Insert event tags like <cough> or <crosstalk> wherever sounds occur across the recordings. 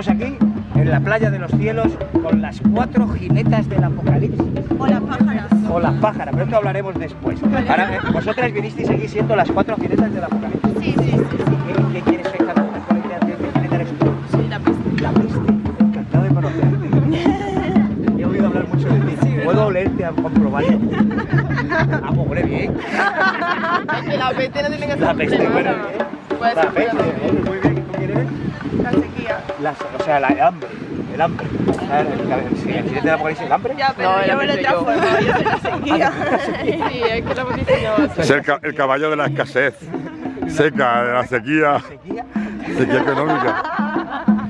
Estamos aquí en la playa de los cielos con las cuatro jinetas del apocalipsis. O las pájaras. O las pájaras, pero esto hablaremos después. Ahora, eh, vosotras vinisteis aquí siendo las cuatro jinetas del apocalipsis. Sí, sí, sí. sí. ¿Qué, qué quieres ser cada una? ¿Qué jineta eres tú? Sí, la peste. La peste. Encantado de conocerte. He oído hablar mucho de ti. ¿Puedo olerte a comprobarlo? Ah, pues huele bien. <laughs> La peste no tiene que ser La peste. Puede La peste, muy bien. ¿Y tú quién eres? La sequía. La- o sea, la, el hambre. El hambre. O sea, el, jinete del apocalipsis, el hambre. Ya, pero No, yo me lo peste yo. yo soy <laughs> la sequía. Sí, es que la hemos diseñado. Es el, ca- el caballo de la escasez seca, de la sequía, Sequía. sequía económica.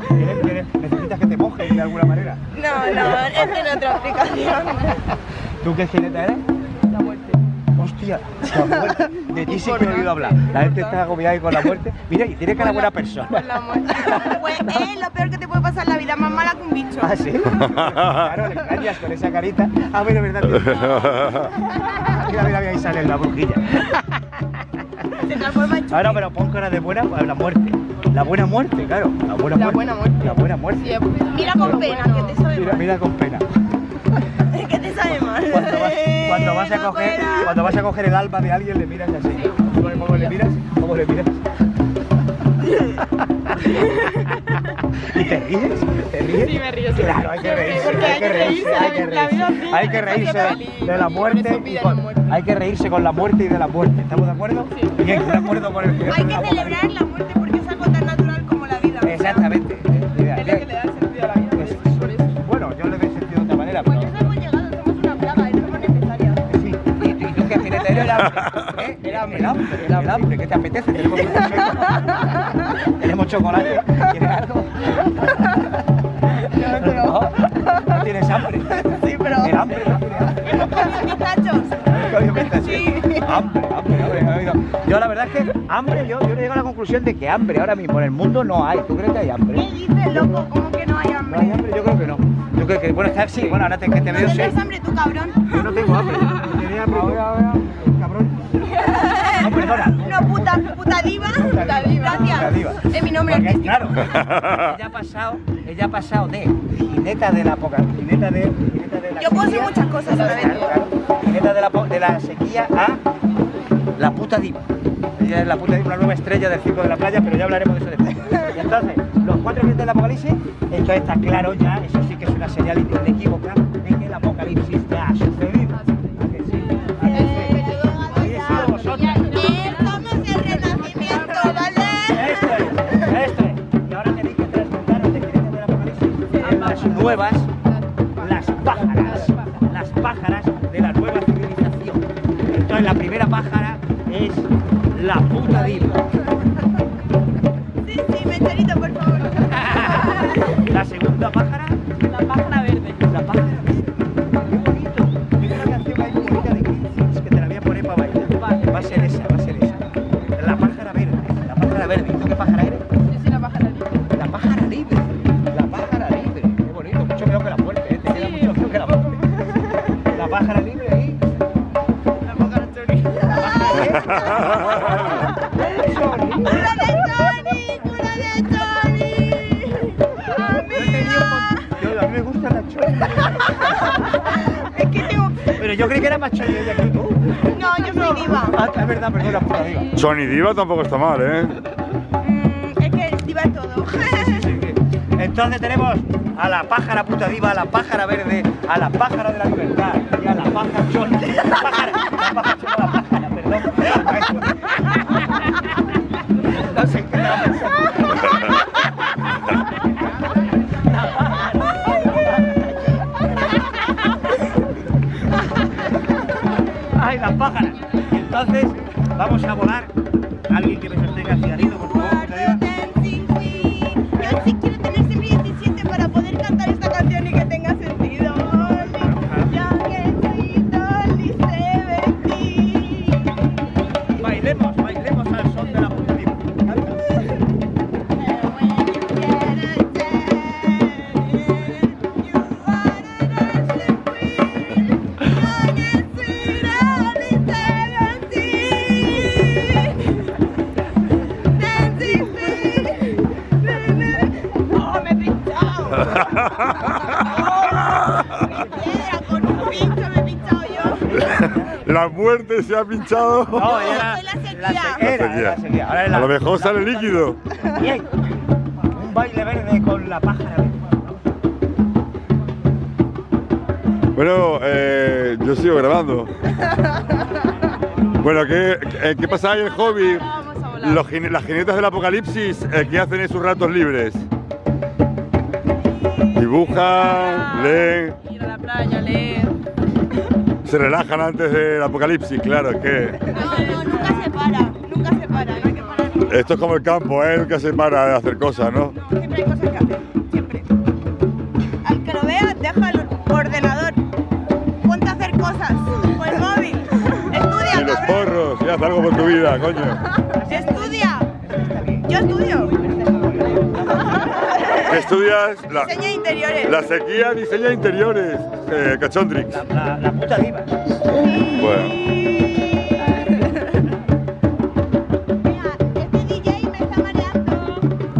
¿Quieres- quieres- ¿Necesitas que te mojes de alguna manera? No, no, es tiene otra explicación. ¿Tú qué jineta eres? La muerte. Hostia, la muerte. De ti sí que he oído hablar. La gente está agobiada con la muerte. Mira, y tiene cara buena persona. Por la muerte. Pues es lo peor que te puede pasar en la vida, más mala que un bicho. Ah, sí. <laughs> Claro, le engañas con esa carita. Ah, mira, verdad. Mira, mira, mira, ahí sale la brujilla. Se transforma en Ahora, pero pon cara de buena, pues, la muerte. La buena muerte, claro. La buena La muerte. buena muerte. La buena muerte. Sí, Mira con pena, que te sabe Mira, mira con pena. Cuando vas a coger, cuando vas a coger el alma de alguien le miras así. ¿Cómo, le miras? ¿Cómo le miras? ¿Y te ríes? ¿Te ríes? Sí, me río, sí. Claro, hay que reírse. Porque hay que reírse, hay que reírse. Hay que hay que reírse de la muerte. y con- muerte. Hay que reírse con la muerte y de la muerte. ¿Estamos de acuerdo? Sí. Bien, de acuerdo con el Hay que celebrar la muerte <laughs> ¿Eh? Hambre. Hambre. Hambre. ¿Qué te apetece? Tenemos chocolate. Tenemos chocolate. ¿Quieres algo? <laughs> No, no tienes hambre. Sí, pero... El hambre no tiene <laughs> hambre. Hambre, hambre, hambre, he. Yo la verdad es que hambre, yo, yo llego a la conclusión de que hambre ahora mismo en el mundo no hay. ¿Tú crees que hay hambre? ¿Qué dices, loco? ¿Cómo que no hay No hay hambre? hambre, yo creo que no. Yo creo que, bueno, está, sí, bueno, ahora te, que te ¿No veo, sí. tendrás hambre tú, cabrón? Yo no tengo hambre. Tenía hambre. Ahora, ahora, Gracias. Es mi nombre Porque, claro, ella ha pasado, ella ha pasado de jineta de la poca, jineta de, jineta de la Yo puedo ser muchas cosas claro, jineta de la, de la sequía a la puta diva. Ella es la puta diva, una nueva estrella del circo de la playa, pero ya hablaremos de eso después. Y entonces, los cuatro jinetes del apocalipsis, entonces está claro ya, eso sí que es una señal inequívoca de que el apocalipsis ya ha nuevas, las pájaras, las pájaras de la nueva civilización. Entonces la primera pájara es la puta diva. Sí, sí, por favor. <laughs> La segunda pájara, La pájara verde. la pájara verde. ¡Cura de Chori! ¡Cura de un mon- yo- a mí me gusta la. Es que tengo... Pero yo creí que era más chori ella que tú. No, yo soy diva. Ah, es verdad, perdona, puta diva. Sony Diva tampoco está mal, ¿eh? Mm, es que diva es todo. Sí, sí, sí. Entonces tenemos a la pájara puta diva, a la pájara verde, a la pájara de la libertad y a la pájara chona. Bailemos, bailemos La muerte se ha pinchado. <laughs> No, soy la sequía. la sequía. era, era la sequía. Ahora es la- A lo mejor sale líquido. Bien. Un baile verde con la pájara. Bueno, eh, yo sigo grabando. Bueno, ¿qué, qué, qué pasa ahí en el hobby? Los, las jinetas del apocalipsis, eh, ¿qué hacen en sus ratos libres? Dibujan, leen, Ir a la playa, leer. Se relajan antes del apocalipsis, claro, es que No, no, nunca se para, nunca se para, no hay que parar. nunca. esto es como el campo, ¿eh? Nunca se para de hacer cosas, ¿no? Siempre hay cosas que hacer, siempre. Al que lo vea, deja el ordenador. Ponte a hacer cosas. O el móvil. Estudia, Y los cabrón. porros, y haz algo por tu vida, coño. Estudia. Yo estudio. ¿Qué estudias? La, Diseño de interiores. la sequía diseña interiores, eh, Cachondrix. La, la, la puta diva. Bueno.